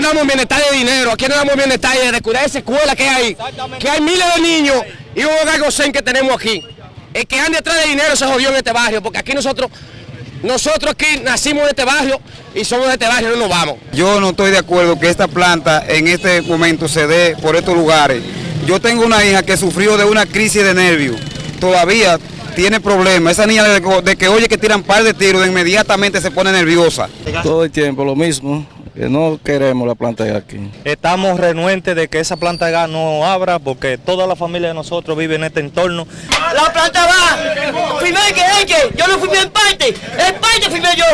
no damos bienestar de dinero, aquí no damos bienestar de cuidar esa escuela que hay, que hay miles de niños y un hogar gocén que tenemos aquí. El que ande detrás de dinero se jodió en este barrio, porque aquí nosotros, nosotros aquí nacimos en este barrio y somos de este barrio, no nos vamos. Yo no estoy de acuerdo que esta planta en este momento se dé por estos lugares. Yo tengo una hija que sufrió de una crisis de nervios, todavía tiene problemas. Esa niña de, de que oye que tiran par de tiros, de inmediatamente se pone nerviosa. Todo el tiempo lo mismo, que no queremos la planta de gas aquí. Estamos renuentes de que esa planta de gas no abra porque toda la familia de nosotros vive en este entorno. La planta va, firmé que que yo no firmé en parte, en parte firmé yo.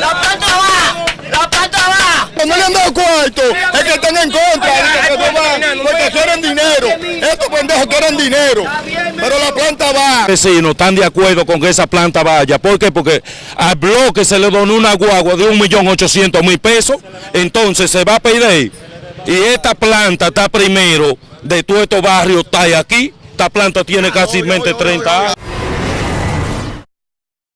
La planta va, la planta va. No le han dado cuarto, es que están en contra, porque quieren dinero. Estos pendejos quieren dinero, pero la planta va. vecinos están de acuerdo con que esa planta vaya. ¿Por qué? Porque al bloque se le donó una guagua de 1.800.000 pesos, entonces se va a pedir. Y esta planta está primero de todos estos barrios, está aquí. Esta planta tiene casi 30 años.